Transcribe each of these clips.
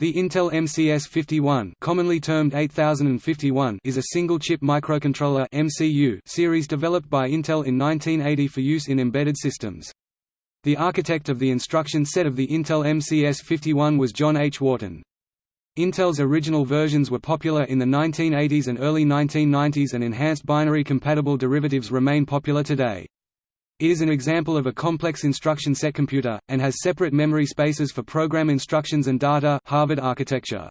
The Intel MCS51 commonly termed 8051 is a single-chip microcontroller MCU series developed by Intel in 1980 for use in embedded systems. The architect of the instruction set of the Intel MCS51 was John H. Wharton. Intel's original versions were popular in the 1980s and early 1990s and enhanced binary-compatible derivatives remain popular today. It is an example of a complex instruction set computer, and has separate memory spaces for program instructions and data Harvard architecture.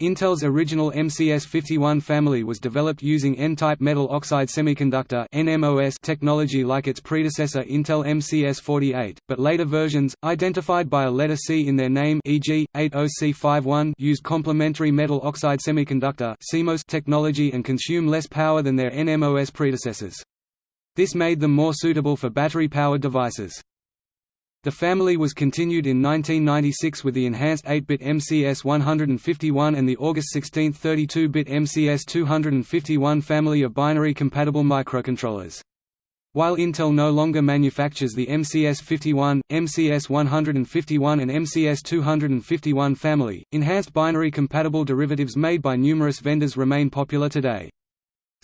Intel's original MCS51 family was developed using N-type metal oxide semiconductor NMOS technology like its predecessor Intel MCS48, but later versions, identified by a letter C in their name e.g., 80C51 use complementary metal oxide semiconductor technology and consume less power than their NMOS predecessors. This made them more suitable for battery-powered devices. The family was continued in 1996 with the enhanced 8-bit MCS 151 and the August 16 32-bit MCS 251 family of binary-compatible microcontrollers. While Intel no longer manufactures the MCS 51, MCS 151 and MCS 251 family, enhanced binary-compatible derivatives made by numerous vendors remain popular today.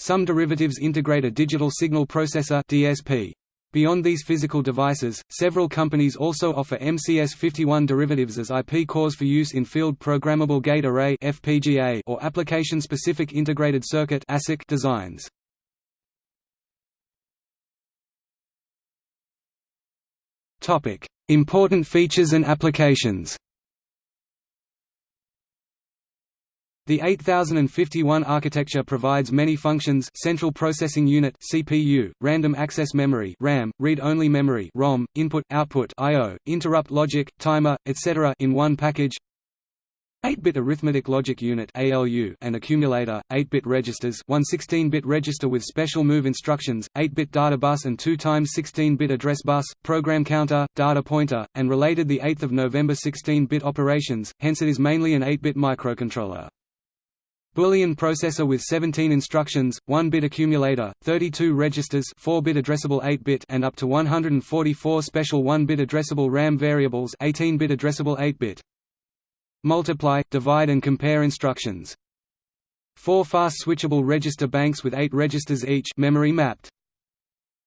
Some derivatives integrate a digital signal processor DSP. Beyond these physical devices, several companies also offer MCS51 derivatives as IP cores for use in field programmable gate array (FPGA) or application-specific integrated circuit (ASIC) designs. Topic: Important features and applications. The 8051 architecture provides many functions Central Processing Unit CPU, Random Access Memory RAM, Read-Only Memory ROM, Input, Output I.O., Interrupt Logic, Timer, etc. in one package 8-bit arithmetic logic unit ALU and accumulator, 8-bit registers, one 16-bit register with special move instructions, 8-bit data bus and 2 times 16-bit address bus, program counter, data pointer, and related the 8th of November 16-bit operations, hence it is mainly an 8-bit microcontroller. Boolean processor with 17 instructions, 1-bit accumulator, 32 registers 4-bit addressable 8-bit and up to 144 special 1-bit addressable RAM variables 18-bit addressable 8-bit. Multiply, divide and compare instructions. 4 fast switchable register banks with 8 registers each memory mapped.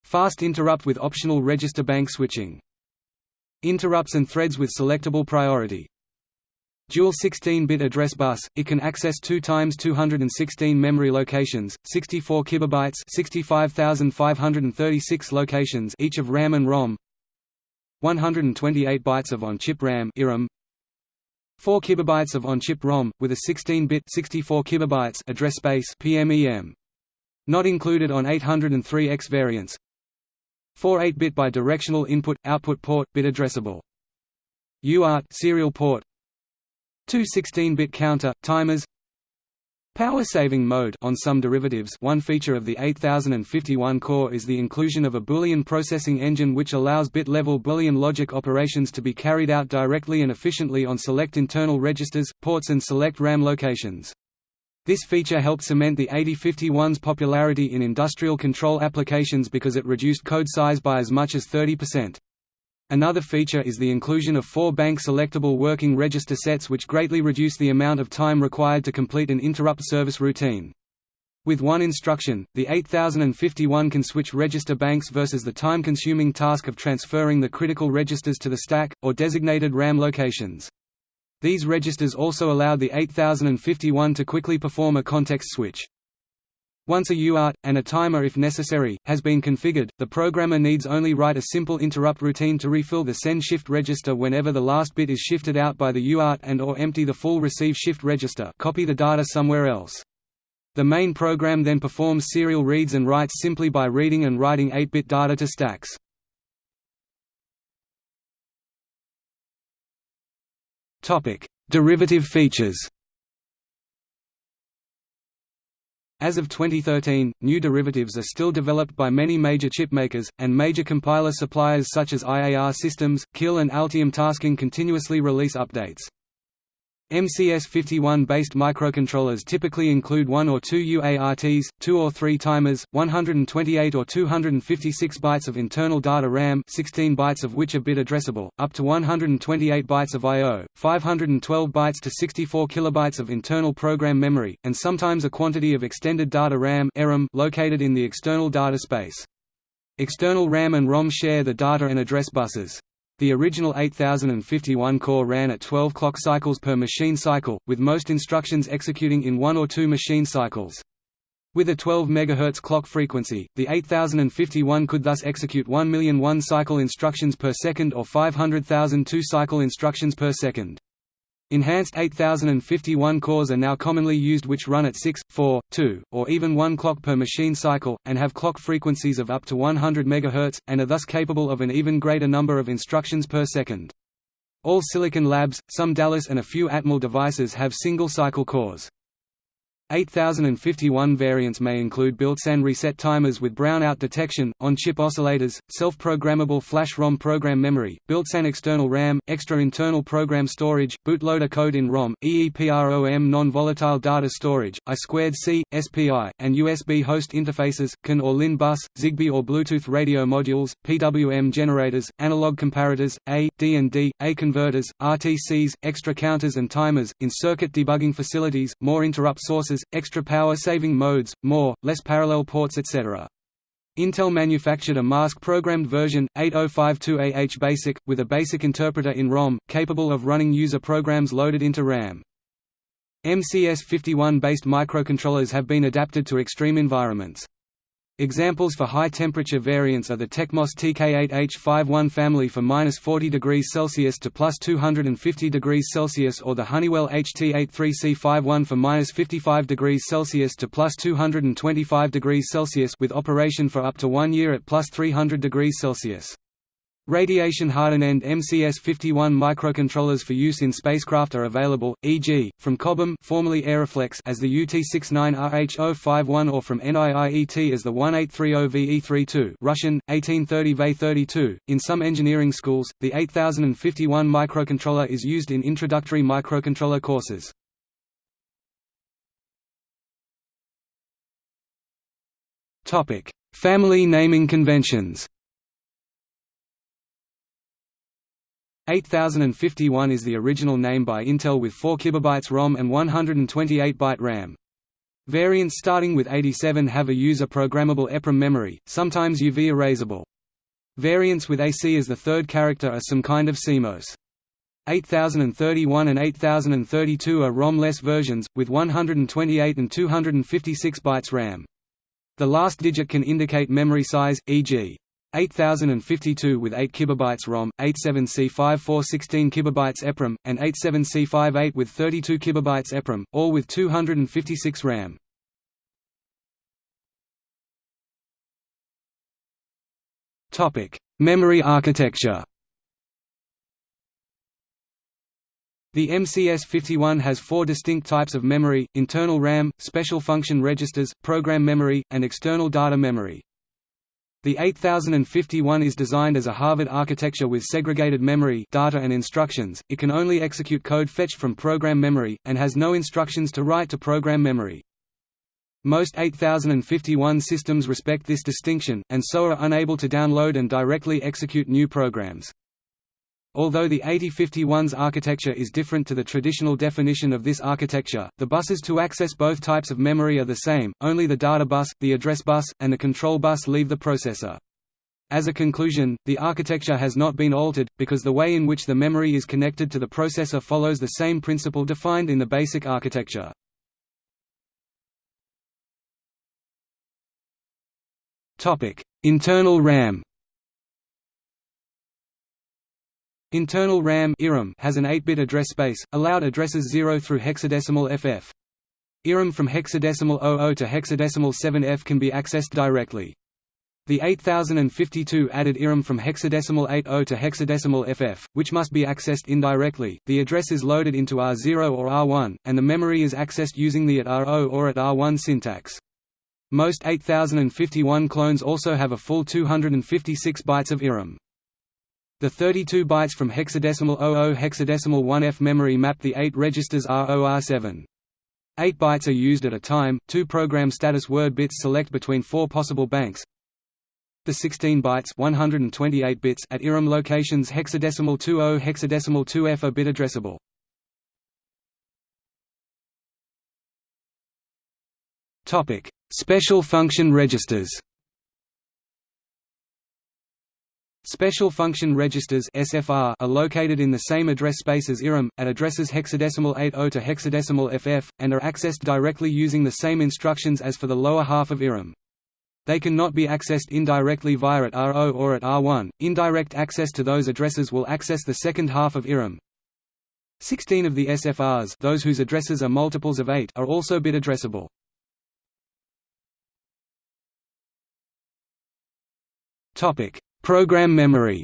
Fast interrupt with optional register bank switching. Interrupts and threads with selectable priority. Dual 16-bit address bus, it can access 2 times 216 memory locations, 64 kilobytes, 65536 locations each of RAM and ROM. 128 bytes of on-chip RAM (IRAM). 4 kilobytes of on-chip ROM with a 16-bit 64 kilobytes address space (PMEM). Not included on 803X variants. 4 8-bit bidirectional input/output port bit addressable. UART serial port Two 16-bit counter, timers Power-saving mode on some derivatives one feature of the 8051 core is the inclusion of a Boolean processing engine which allows bit-level Boolean logic operations to be carried out directly and efficiently on select internal registers, ports and select RAM locations. This feature helped cement the 8051's popularity in industrial control applications because it reduced code size by as much as 30%. Another feature is the inclusion of four bank selectable working register sets which greatly reduce the amount of time required to complete an interrupt service routine. With one instruction, the 8051 can switch register banks versus the time-consuming task of transferring the critical registers to the stack, or designated RAM locations. These registers also allow the 8051 to quickly perform a context switch. Once a UART, and a timer if necessary, has been configured, the programmer needs only write a simple interrupt routine to refill the send shift register whenever the last bit is shifted out by the UART and or empty the full receive shift register copy the data somewhere else. The main program then performs serial reads and writes simply by reading and writing 8-bit data to stacks. Derivative features As of 2013, new derivatives are still developed by many major chipmakers, and major compiler suppliers such as IAR Systems, Keil and Altium Tasking continuously release updates. MCS51-based microcontrollers typically include one or two UARTs, two or three timers, 128 or 256 bytes of internal data RAM 16 bytes of which are bit addressable, up to 128 bytes of I.O., 512 bytes to 64 kilobytes of internal program memory, and sometimes a quantity of extended data RAM located in the external data space. External RAM and ROM share the data and address buses. The original 8051 core ran at 12 clock cycles per machine cycle, with most instructions executing in one or two machine cycles. With a 12 MHz clock frequency, the 8051 could thus execute 1 million one-cycle instructions per second or 500,000 two-cycle instructions per second. Enhanced 8051 cores are now commonly used which run at 6, 4, 2, or even 1 clock per machine cycle, and have clock frequencies of up to 100 MHz, and are thus capable of an even greater number of instructions per second. All Silicon Labs, some Dallas and a few Atmel devices have single-cycle cores. 8051 variants may include built-in reset timers with brownout detection, on-chip oscillators, self-programmable flash ROM program memory, built-in external RAM, extra internal program storage, bootloader code in ROM, EEPROM non-volatile data storage, I2C, SPI, and USB host interfaces, CAN or LIN bus, Zigbee or Bluetooth radio modules, PWM generators, analog comparators, A, D and D, A converters, RTCs, extra counters and timers, in-circuit debugging facilities, more interrupt sources extra power-saving modes, more, less parallel ports etc. Intel manufactured a mask-programmed version, 8052AH Basic, with a basic interpreter in ROM, capable of running user programs loaded into RAM. MCS51-based microcontrollers have been adapted to extreme environments. Examples for high-temperature variants are the Tekmos TK8H51 family for minus 40 degrees Celsius to plus 250 degrees Celsius or the Honeywell HT83C51 for minus 55 degrees Celsius to plus 225 degrees Celsius with operation for up to one year at plus 300 degrees Celsius. Radiation-hardened MCS-51 microcontrollers for use in spacecraft are available, e.g., from Cobham formerly Aeroflex as the UT-69RH051 or from NIIET as the 1830VE32 Russian, 1830V32. In some engineering schools, the 8051 microcontroller is used in introductory microcontroller courses. Family naming conventions 8051 is the original name by Intel with 4 KB ROM and 128-byte RAM. Variants starting with 87 have a user-programmable EPROM memory, sometimes UV erasable. Variants with AC as the third character are some kind of CMOS. 8031 and 8032 are ROM-less versions, with 128 and 256 bytes RAM. The last digit can indicate memory size, e.g. 8052 with 8 kilobytes ROM, 87C54 16 kilobytes EPROM, and 87C58 with 32 kilobytes EPROM, all with 256 RAM. Topic: Memory architecture. The MCS51 has four distinct types of memory, internal RAM, special function registers, program memory, and external data memory. The 8051 is designed as a Harvard architecture with segregated memory data and instructions, it can only execute code fetched from program memory, and has no instructions to write to program memory. Most 8051 systems respect this distinction, and so are unable to download and directly execute new programs. Although the 8051's architecture is different to the traditional definition of this architecture, the buses to access both types of memory are the same, only the data bus, the address bus, and the control bus leave the processor. As a conclusion, the architecture has not been altered, because the way in which the memory is connected to the processor follows the same principle defined in the basic architecture. Internal RAM Internal RAM has an 8-bit address space, allowed addresses 0 through hexadecimal FF. IRAM from hexadecimal 00 to hexadecimal 7F can be accessed directly. The 8052 added IRAM from hexadecimal 80 to hexadecimal FF, which must be accessed indirectly. The address is loaded into R0 or R1, and the memory is accessed using the at R0 or at R1 syntax. Most 8051 clones also have a full 256 bytes of IRAM. The 32 bytes from hexadecimal 00 hexadecimal 1F memory map the 8 registers R0R7. 8 bytes are used at a time, two program status word bits select between four possible banks. The 16 bytes 128 bits at IRAM locations hexadecimal 20 hexadecimal 2F are bit addressable. Topic: Special function registers. Special function registers (SFR) are located in the same address space as IRAM, at addresses hexadecimal 80 to hexadecimal FF, and are accessed directly using the same instructions as for the lower half of IRAM. They cannot be accessed indirectly via at R0 or at R1. Indirect access to those addresses will access the second half of IRAM. 16 of the SFRs, those whose addresses are multiples of 8, are also bit addressable. Topic: Program memory.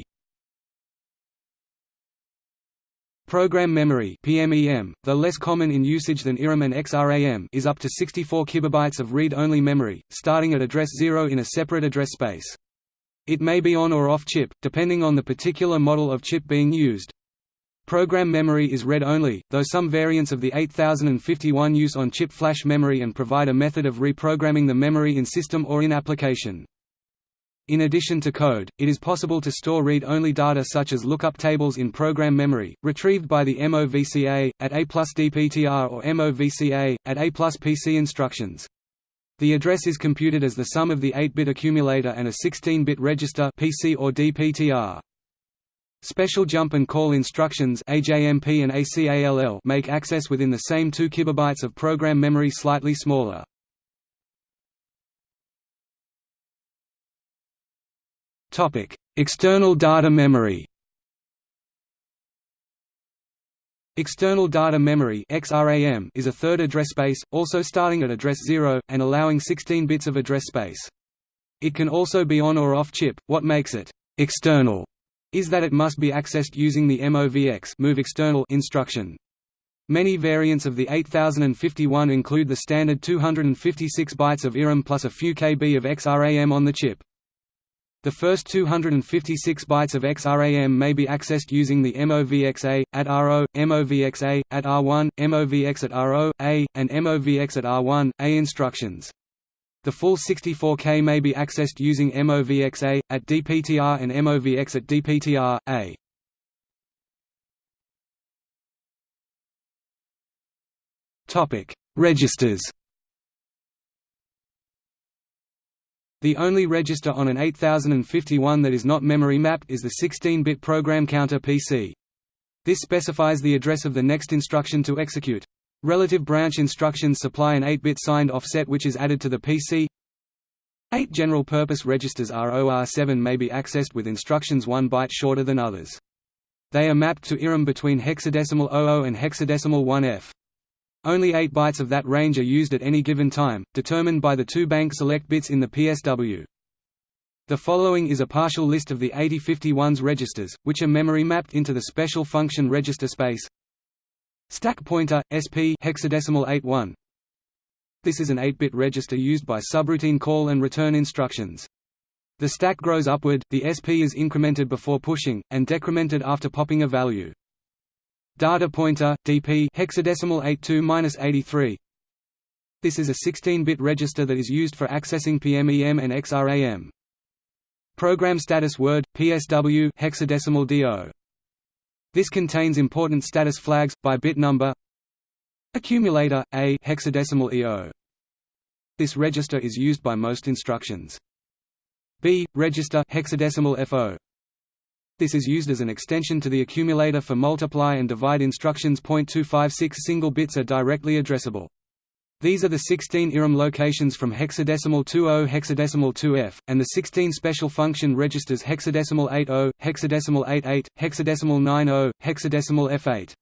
Program memory (PMEM), though less common in usage than IRAM and XRAM, is up to 64 kilobytes of read-only memory, starting at address 0 in a separate address space. It may be on or off chip, depending on the particular model of chip being used. Program memory is read-only, though some variants of the 8051 use on-chip flash memory and provide a method of reprogramming the memory in system or in application. In addition to code, it is possible to store read-only data such as lookup tables in program memory, retrieved by the MOVCA, at A plus DPTR or MOVCA, at A plus PC instructions. The address is computed as the sum of the 8-bit accumulator and a 16-bit register PC or DPTR. Special jump and call instructions AJMP and ACALL make access within the same 2 kilobytes of program memory slightly smaller. Topic: External data memory. External data memory (XRAM) is a third address space, also starting at address 0 and allowing 16 bits of address space. It can also be on or off chip. What makes it external is that it must be accessed using the MOVX move external instruction. Many variants of the 8051 include the standard 256 bytes of IRAM plus a few KB of XRAM on the chip. The first 256 bytes of XRAM may be accessed using the MOVXA, at R0, MOVXA, at R1, MOVX at R0, A, and MOVX at R1, A instructions. The full 64K may be accessed using MOVXA, at DPTR and MOVX at DPTR, A. Registers The only register on an 8051 that is not memory mapped is the 16-bit program counter PC. This specifies the address of the next instruction to execute. Relative branch instructions supply an 8-bit signed offset which is added to the PC. Eight general-purpose registers ROR7 may be accessed with instructions one byte shorter than others. They are mapped to IRAM between hexadecimal 00 and hexadecimal 1F. Only 8 bytes of that range are used at any given time, determined by the two bank select bits in the PSW. The following is a partial list of the 8051's registers, which are memory mapped into the special function register space. Stack pointer, SP hexadecimal 81. This is an 8-bit register used by subroutine call and return instructions. The stack grows upward, the SP is incremented before pushing, and decremented after popping a value. Data pointer DP hexadecimal 82-83. This is a 16-bit register that is used for accessing PMEM and XRAM. Program status word PSW hexadecimal DO. This contains important status flags by bit number. Accumulator A hexadecimal EO. This register is used by most instructions. B register hexadecimal FO. This is used as an extension to the accumulator for multiply and divide instructions. 0.256 single bits are directly addressable. These are the 16 IRAM locations from hexadecimal 20 hexadecimal 2F, and the 16 special function registers hexadecimal 80, hexadecimal 88, hexadecimal 90, hexadecimal F8.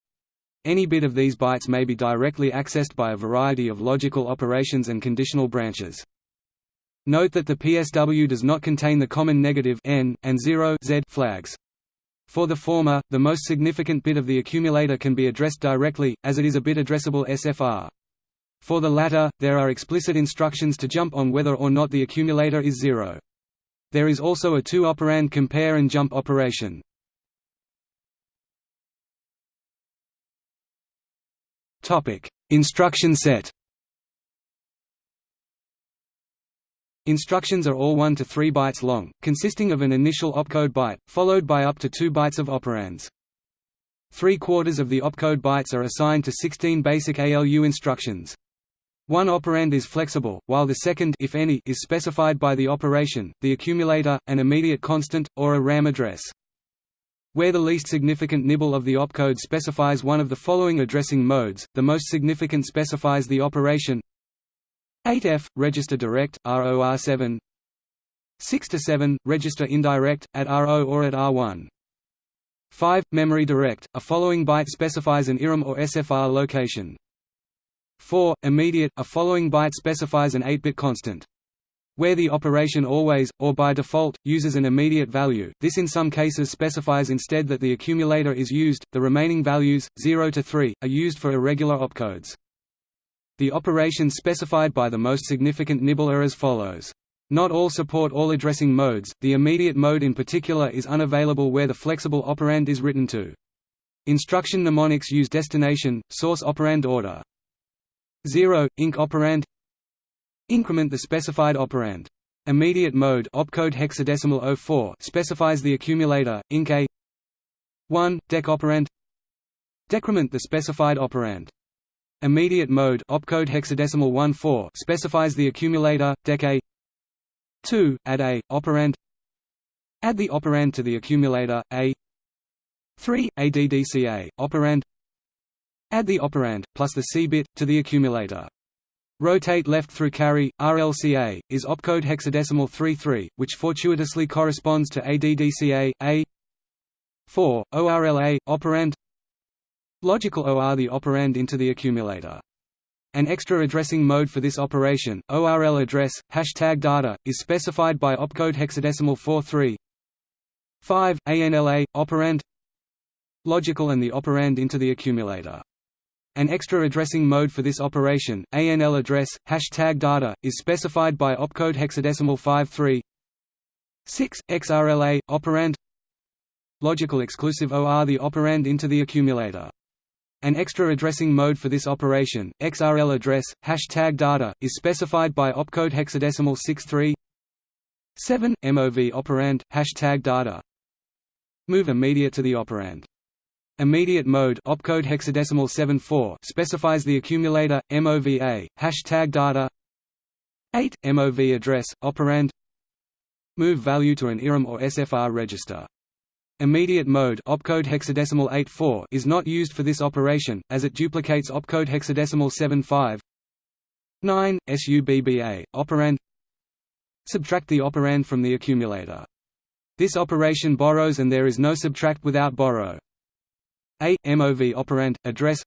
Any bit of these bytes may be directly accessed by a variety of logical operations and conditional branches. Note that the PSW does not contain the common negative n and 0 z flags. For the former, the most significant bit of the accumulator can be addressed directly, as it is a bit addressable SFR. For the latter, there are explicit instructions to jump on whether or not the accumulator is zero. There is also a two-operand compare and jump operation. Instruction set Instructions are all 1 to 3 bytes long, consisting of an initial opcode byte, followed by up to 2 bytes of operands. Three quarters of the opcode bytes are assigned to 16 basic ALU instructions. One operand is flexible, while the second if any, is specified by the operation, the accumulator, an immediate constant, or a RAM address. Where the least significant nibble of the opcode specifies one of the following addressing modes, the most significant specifies the operation 8F, register direct, ROR7 6 to 7, register indirect, at RO or at R1 5. Memory direct, a following byte specifies an IRAM or SFR location 4. Immediate, a following byte specifies an 8-bit constant. Where the operation always, or by default, uses an immediate value, this in some cases specifies instead that the accumulator is used, the remaining values, 0 to 3, are used for irregular opcodes. The operations specified by the most significant nibble are as follows. Not all support all addressing modes, the immediate mode in particular is unavailable where the flexible operand is written to. Instruction mnemonics use destination, source operand order. 0, inc operand Increment the specified operand. Immediate mode opcode hexadecimal 04 specifies the accumulator, inc A 1, dec operand Decrement the specified operand. Immediate mode opcode hexadecimal 14 specifies the accumulator, dec A. 2, add A, operand. Add the operand to the accumulator, A. 3, ADDCA, operand. Add the operand, plus the C bit, to the accumulator. Rotate left through carry, RLCA, is opcode hexadecimal 33, which fortuitously corresponds to ADDCA, A 4, ORLA, operand Logical OR the operand into the accumulator. An extra addressing mode for this operation, ORL address, hashtag data, is specified by opcode hexadecimal 43 5, ANLA, operand Logical and the operand into the accumulator. An extra addressing mode for this operation, ANL address, hashtag data, is specified by opcode hexadecimal 53 6, XRLA, operand Logical exclusive OR the operand into the accumulator. An extra addressing mode for this operation, XRL address, hashtag data, is specified by opcode hexadecimal 63 7, MOV operand, hashtag data. Move immediate to the operand. Immediate mode opcode hexadecimal 74 specifies the accumulator, MOVA, hashtag data 8, MOV address, operand Move value to an IRAM or SFR register Immediate mode opcode hexadecimal 84 is not used for this operation, as it duplicates opcode hexadecimal 75 9, SUBBA, operand Subtract the operand from the accumulator. This operation borrows and there is no subtract without borrow. A, MOV operand, address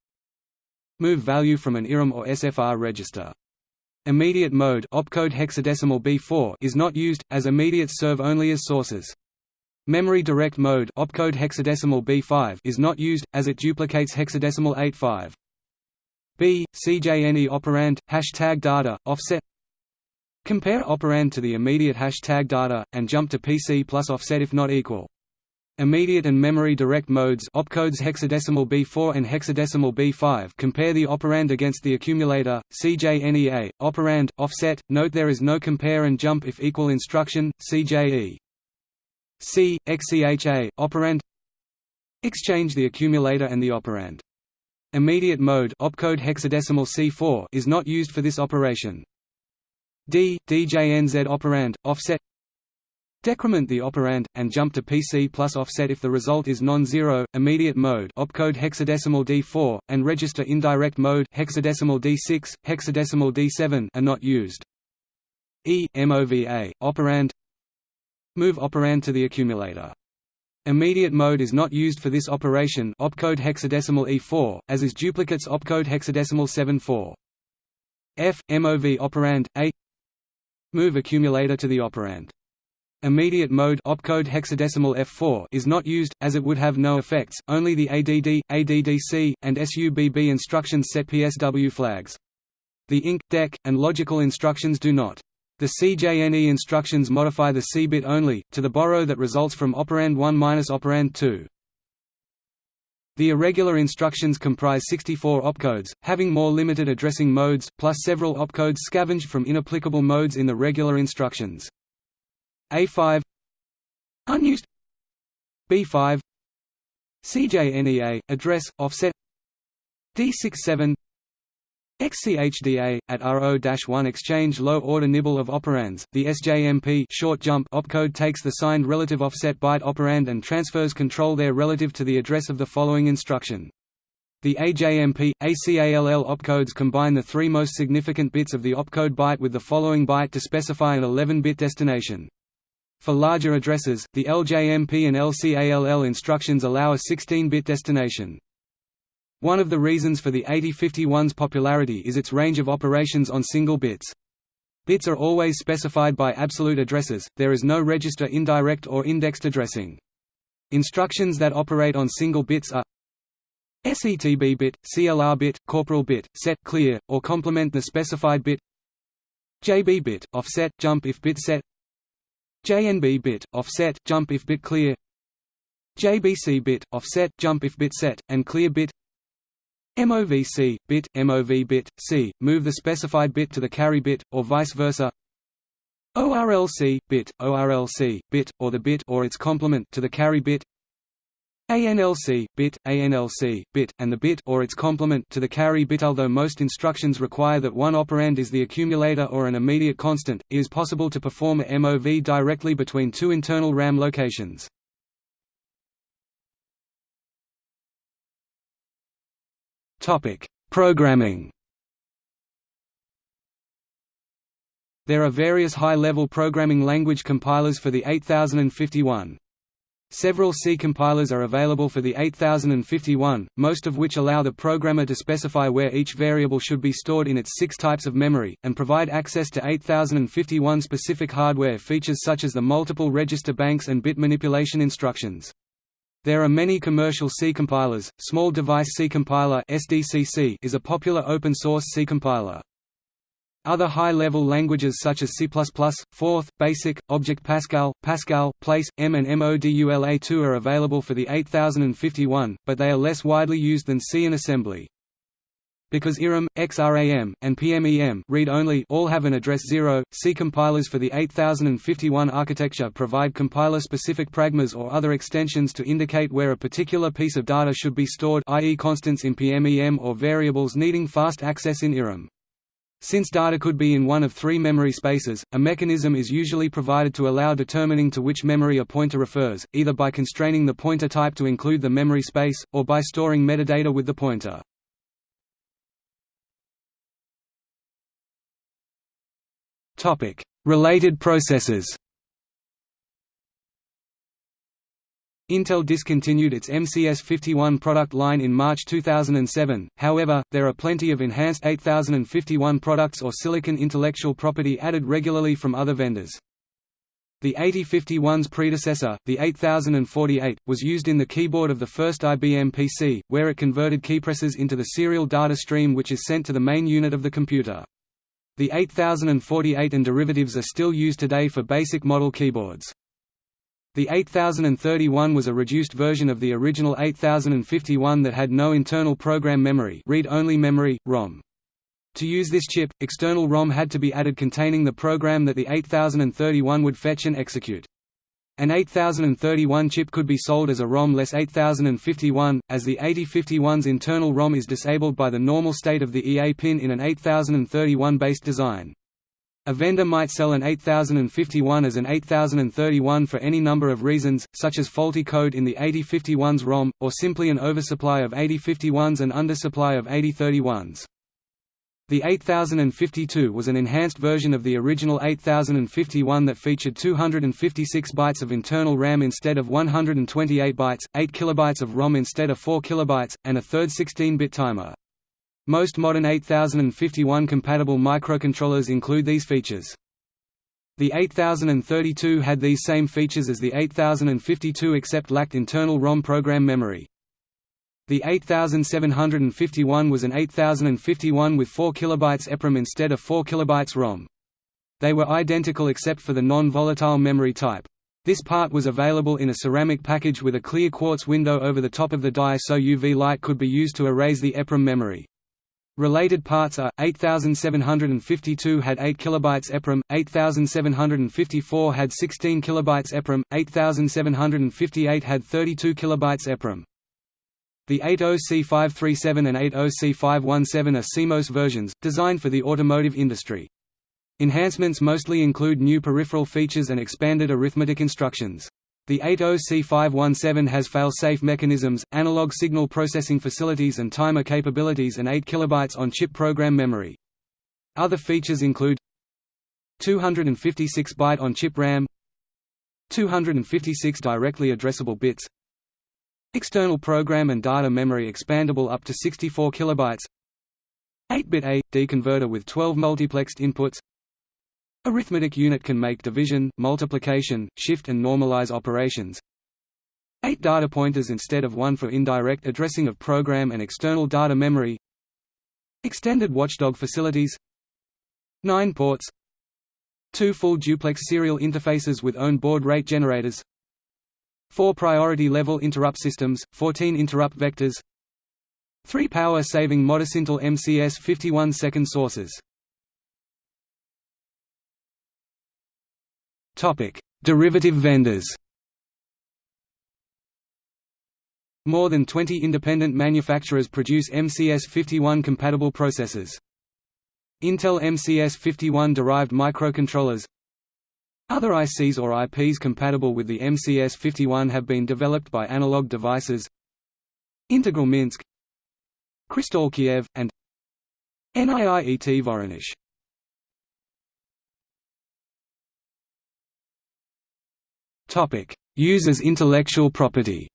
Move value from an IRAM or SFR register. Immediate mode opcode hexadecimal B4 is not used, as immediates serve only as sources. Memory direct mode opcode hexadecimal B5 is not used, as it duplicates hexadecimal 85. B, CJNE operand, hashtag data, offset Compare operand to the immediate hashtag data, and jump to PC plus offset if not equal. Immediate and memory direct modes opcodes hexadecimal B4 and hexadecimal B5 compare the operand against the accumulator, CJNEA, operand, offset, note there is no compare and jump if equal instruction, CJE. C, XCHA, operand Exchange the accumulator and the operand. Immediate mode opcode hexadecimal C4 is not used for this operation. D, DJNZ operand, offset Decrement the operand, and jump to PC plus offset if the result is non-zero, immediate mode opcode hexadecimal D4, and register indirect mode hexadecimal D6, hexadecimal D7 are not used. E, MOVA, operand Move operand to the accumulator. Immediate mode is not used for this operation opcode hexadecimal E4, as is duplicates opcode hexadecimal 74. F, MOV operand, A Move accumulator to the operand. Immediate mode opcode hexadecimal F4 is not used, as it would have no effects, only the ADD, ADDC, and SUBB instructions set PSW flags. The INC, DEC, and logical instructions do not. The CJNE instructions modify the C bit only, to the borrow that results from operand 1 minus operand 2. The irregular instructions comprise 64 opcodes, having more limited addressing modes, plus several opcodes scavenged from inapplicable modes in the regular instructions. A5 Unused B5 CJNEA, address, offset D67 XCHDA at RO-1 exchange low order nibble of operands. The SJMP short jump opcode takes the signed relative offset byte operand and transfers control there relative to the address of the following instruction. The AJMP, ACALL opcodes combine the three most significant bits of the opcode byte with the following byte to specify an 11-bit destination. For larger addresses, the LJMP and LCALL instructions allow a 16-bit destination. One of the reasons for the 8051's popularity is its range of operations on single bits. Bits are always specified by absolute addresses, there is no register indirect or indexed addressing. Instructions that operate on single bits are SETB bit, CLR bit, corporal bit, set clear, or complement the specified bit JB bit, offset, jump if bit set JNB bit, offset, jump if bit clear JBC bit, offset, jump if bit set, and clear bit MOVC, bit, MOV bit, C, move the specified bit to the carry bit, or vice versa. ORLC, bit, ORLC, bit, or the bit or its complement to the carry bit. ANLC, bit, ANLC, bit, and the bit or its complement to the carry bit. Although most instructions require that one operand is the accumulator or an immediate constant, it is possible to perform a MOV directly between two internal RAM locations. Topic: Programming. There are various high-level programming language compilers for the 8051. Several C compilers are available for the 8051, most of which allow the programmer to specify where each variable should be stored in its six types of memory, and provide access to 8051 specific hardware features such as the multiple register banks and bit manipulation instructions. There are many commercial C compilers. Small Device C Compiler (SDCC) is a popular open-source C compiler. Other high-level languages such as C++, Forth, Basic, Object Pascal, Pascal, Place, M and Modula2 are available for the 8051, but they are less widely used than C and assembly. Because IRAM, XRAM, and PMEM read-only all have an address 0, C compilers for the 8051 architecture provide compiler-specific pragmas or other extensions to indicate where a particular piece of data should be stored i.e. constants in PMEM or variables needing fast access in IRAM. Since data could be in one of three memory spaces, a mechanism is usually provided to allow determining to which memory a pointer refers, either by constraining the pointer type to include the memory space, or by storing metadata with the pointer. Related processors Intel discontinued its MCS51 product line in March 2007, however, there are plenty of enhanced 8051 products or silicon intellectual property added regularly from other vendors. The 8051's predecessor, the 8048, was used in the keyboard of the first IBM PC, where it converted keypresses into the serial data stream which is sent to the main unit of the computer. The 8048 and derivatives are still used today for basic model keyboards. The 8031 was a reduced version of the original 8051 that had no internal program memory read-only memory, ROM. To use this chip, external ROM had to be added containing the program that the 8031 would fetch and execute. An 8031 chip could be sold as a ROM-less 8051, as the 8051's internal ROM is disabled by the normal state of the EA pin in an 8031-based design. A vendor might sell an 8051 as an 8031 for any number of reasons, such as faulty code in the 8051's ROM, or simply an oversupply of 8051s and undersupply of 8031s. The 8052 was an enhanced version of the original 8051 that featured 256 bytes of internal RAM instead of 128 bytes, 8 kilobytes of ROM instead of 4 kilobytes, and a third 16-bit timer. Most modern 8051 compatible microcontrollers include these features. The 8032 had these same features as the 8052 except lacked internal ROM program memory. The 8751 was an 8051 with 4 kilobytes EPROM instead of 4 kilobytes ROM. They were identical except for the non-volatile memory type. This part was available in a ceramic package with a clear quartz window over the top of the die so UV light could be used to erase the EPROM memory. Related parts are 8752 had 8 kilobytes EPROM, 8754 had 16 kilobytes EPROM, 8758 had 32 kilobytes EPROM. The 80C537 and 80C517 are CMOS versions, designed for the automotive industry. Enhancements mostly include new peripheral features and expanded arithmetic instructions. The 80C517 has fail-safe mechanisms, analog signal processing facilities and timer capabilities and 8 kilobytes on-chip program memory. Other features include 256-byte on-chip RAM 256 directly addressable bits External program and data memory expandable up to 64 kilobytes 8-bit A/D converter with 12 multiplexed inputs Arithmetic unit can make division, multiplication, shift and normalize operations. Eight data pointers instead of one for indirect addressing of program and external data memory. Extended watchdog facilities. Nine ports. Two full duplex serial interfaces with own baud rate generators. Four priority level interrupt systems, 14 interrupt vectors. Three power-saving Modicintal MCS 51 second sources Derivative vendors. More than 20 independent manufacturers produce MCS51 compatible processors. Intel MCS51 derived microcontrollers Other ICs or IPs compatible with the MCS51 have been developed by Analog Devices Integral Minsk Kristall Kiev, and NIIET Voronezh Topic: Uses intellectual property.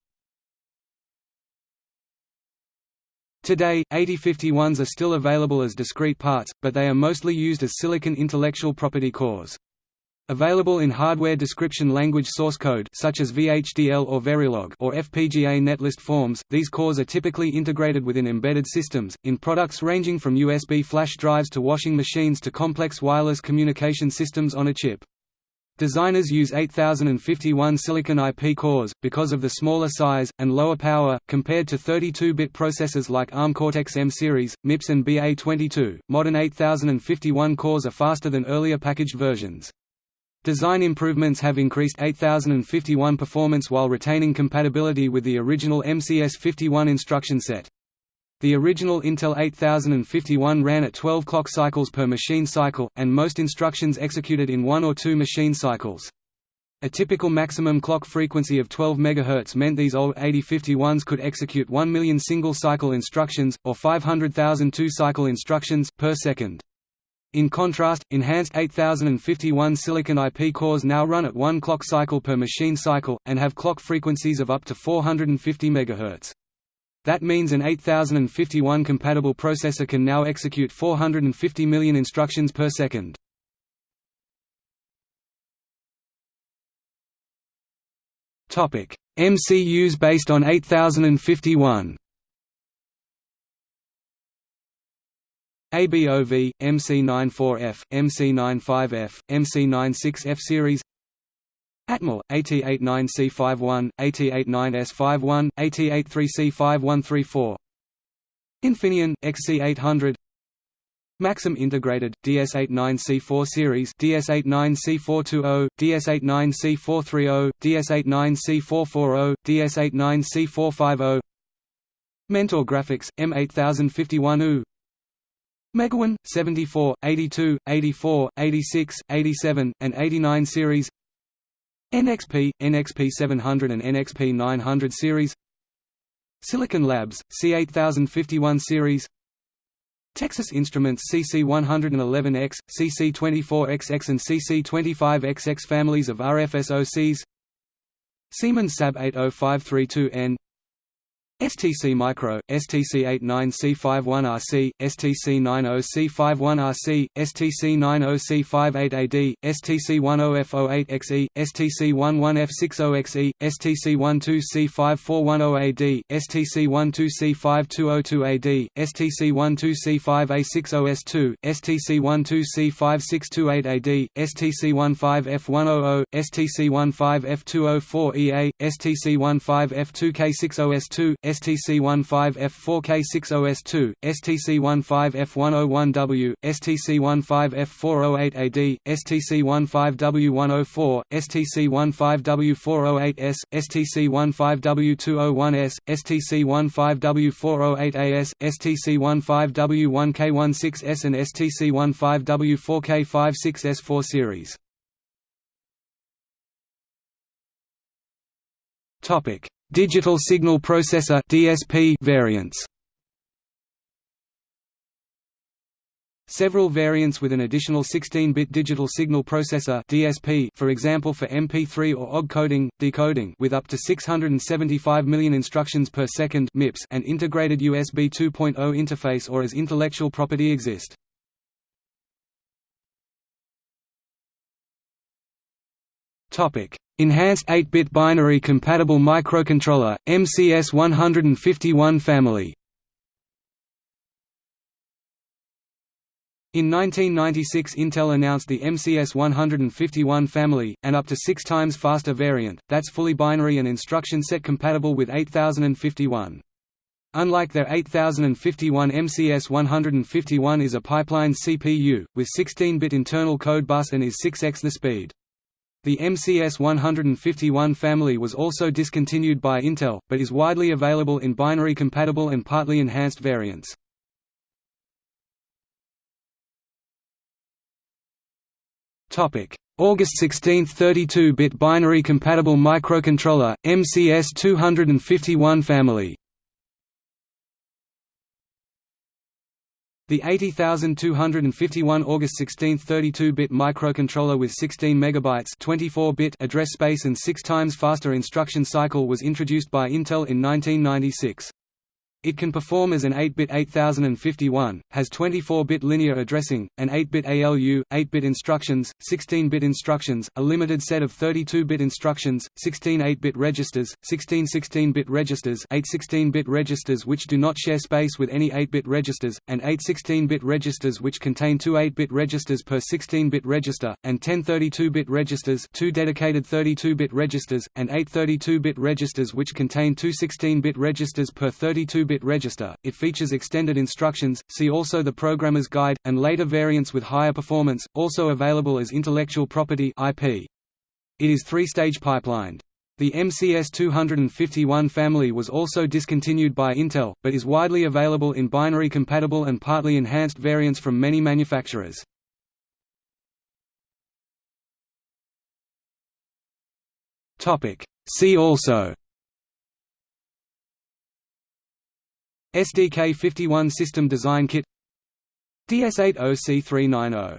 Today, 8051s are still available as discrete parts, but they are mostly used as silicon intellectual property cores. Available in hardware description language source code such as VHDL or Verilog or FPGA netlist forms, these cores are typically integrated within embedded systems, in products ranging from USB flash drives to washing machines to complex wireless communication systems on a chip. Designers use 8051 silicon IP cores, because of the smaller size, and lower power, compared to 32-bit processors like ARM Cortex-M series, MIPS and BA22. Modern 8051 cores are faster than earlier packaged versions. Design improvements have increased 8051 performance while retaining compatibility with the original MCS51 instruction set. The original Intel 8051 ran at 12 clock cycles per machine cycle, and most instructions executed in one or two machine cycles. A typical maximum clock frequency of 12 MHz meant these old 8051s could execute 1 million single-cycle instructions, or 500,000 two-cycle instructions, per second. In contrast, enhanced 8051 silicon IP cores now run at 1 clock cycle per machine cycle, and have clock frequencies of up to 450 MHz. That means an 8051 compatible processor can now execute 450 million instructions per second. MCUs based on 8051. ABOV, MC94F, MC95F, MC96F series. Atmel, AT89C51, AT89S51, AT83C5134 Infineon, XC800 Maxim Integrated, DS89C4 Series DS89C420, DS89C430, DS89C440, DS89C450 Mentor Graphics, M8051U Megawin, 74, 82, 84, 86, 87, and 89 series. NXP, NXP 700 and NXP 900 series. Silicon Labs, C8051 series. Texas Instruments CC111X, CC24XX and CC25XX families of RFSoCs Siemens SAB 80532N STC Micro, STC89C51RC, STC90C51RC, STC90C58AD, STC10F08XE, STC11F60XE, STC12C5410AD, STC12C5202AD, STC12C5A60S2, STC12C5628AD, STC15F100, STC15F204EA, STC15F2K60S2, STC15F4K60S2, STC15F101W, STC15F408AD, STC15W104, STC15W408S, STC15W201S, STC15W408AS, STC15W1K16S and STC15W4K56S4 series. Topic: Digital Signal Processor (DSP) variants. Several variants with an additional 16-bit digital signal processor (DSP), for example for MP3 or OGG coding, decoding, with up to 675 million instructions per second (MIPS) and integrated USB 2.0 interface or as intellectual property exist. Enhanced 8-bit binary compatible microcontroller, MCS 151 family. In 1996 Intel announced the MCS 151 family, an up to six times faster variant, that's fully binary and instruction set compatible with 8051. Unlike their 8051 MCS 151 is a pipeline CPU, with 16-bit internal code bus and is 6x the speed. The MCS 151 family was also discontinued by Intel, but is widely available in binary-compatible and partly enhanced variants. August 16 32-bit binary-compatible microcontroller, MCS 251 family The 80251 August 16 32-bit microcontroller with 16 megabytes 24-bit address space and 6 times faster instruction cycle was introduced by Intel in 1996. It can perform as an 8-bit 8051, has 24-bit linear addressing, an 8-bit ALU, 8-bit instructions, 16-bit instructions, a limited set of 32-bit instructions, 16 8-bit registers, 16 16-bit registers 8 16-bit registers which do not share space with any 8-bit registers, and 8 16-bit registers which contain two 8-bit registers per 16-bit register, and 10 32-bit registers two dedicated 32-bit registers, and 8 32-bit registers which contain two 16-bit registers per 32 bit register. It features extended instructions, see also the Programmer's Guide, and later variants with higher performance, also available as intellectual property IP. It is three-stage pipelined. The MCS 251 family was also discontinued by Intel, but is widely available in binary-compatible and partly enhanced variants from many manufacturers. See also SDK51 System Design Kit DS80C390